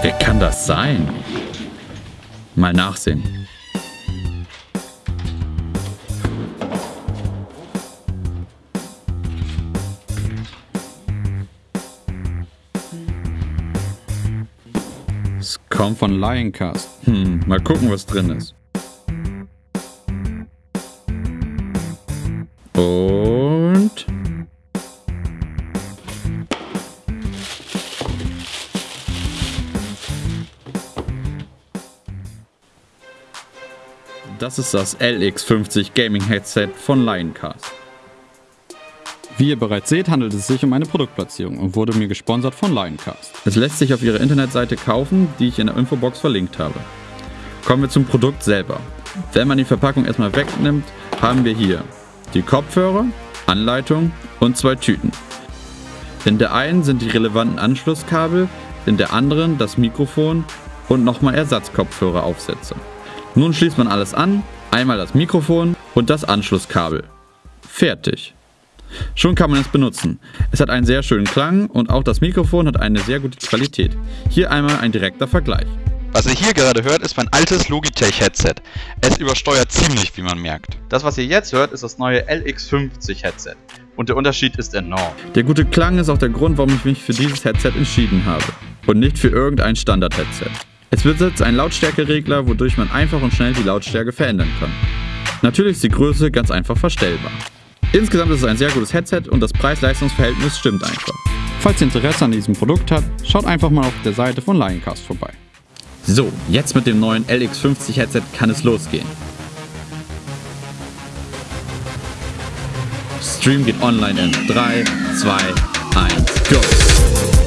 Wer kann das sein? Mal nachsehen. Es kommt von Lioncast. Hm, mal gucken, was drin ist. Und... Das ist das LX50 Gaming Headset von Lioncast. Wie ihr bereits seht, handelt es sich um eine Produktplatzierung und wurde mir gesponsert von Lioncast. Es lässt sich auf ihrer Internetseite kaufen, die ich in der Infobox verlinkt habe. Kommen wir zum Produkt selber. Wenn man die Verpackung erstmal wegnimmt, haben wir hier die Kopfhörer, Anleitung und zwei Tüten. In der einen sind die relevanten Anschlusskabel, in der anderen das Mikrofon und nochmal Ersatzkopfhöreraufsätze. Nun schließt man alles an, einmal das Mikrofon und das Anschlusskabel. Fertig. Schon kann man es benutzen. Es hat einen sehr schönen Klang und auch das Mikrofon hat eine sehr gute Qualität. Hier einmal ein direkter Vergleich. Was ihr hier gerade hört, ist mein altes Logitech-Headset. Es übersteuert ziemlich, wie man merkt. Das, was ihr jetzt hört, ist das neue LX50-Headset. Und der Unterschied ist enorm. Der gute Klang ist auch der Grund, warum ich mich für dieses Headset entschieden habe. Und nicht für irgendein Standard-Headset. Es besitzt einen Lautstärkeregler, wodurch man einfach und schnell die Lautstärke verändern kann. Natürlich ist die Größe ganz einfach verstellbar. Insgesamt ist es ein sehr gutes Headset und das Preis-Leistungs-Verhältnis stimmt einfach. Falls ihr Interesse an diesem Produkt habt, schaut einfach mal auf der Seite von Lioncast vorbei. So, jetzt mit dem neuen LX50 Headset kann es losgehen. Stream geht online in 3, 2, 1, go!